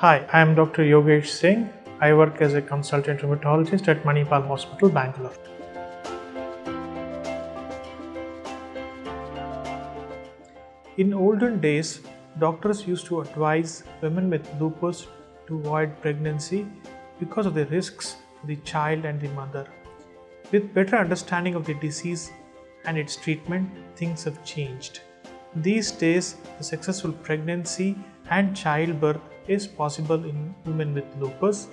Hi, I am Dr. Yogesh Singh. I work as a consultant rheumatologist at Manipal Hospital, Bangalore. In olden days, doctors used to advise women with lupus to avoid pregnancy because of the risks to the child and the mother. With better understanding of the disease and its treatment, things have changed. These days, a successful pregnancy and childbirth is possible in women with lupus.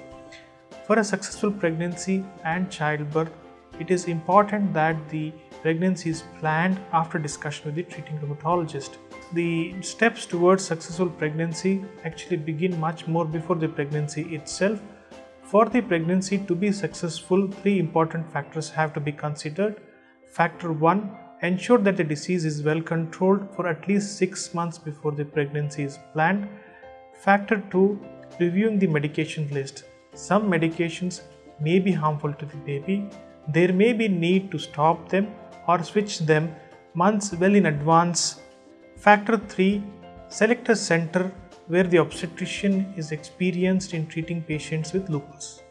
For a successful pregnancy and childbirth, it is important that the pregnancy is planned after discussion with the treating rheumatologist. The steps towards successful pregnancy actually begin much more before the pregnancy itself. For the pregnancy to be successful, three important factors have to be considered. Factor 1 Ensure that the disease is well controlled for at least 6 months before the pregnancy is planned. Factor 2 Reviewing the medication list. Some medications may be harmful to the baby. There may be need to stop them or switch them months well in advance. Factor 3 Select a center where the obstetrician is experienced in treating patients with lupus.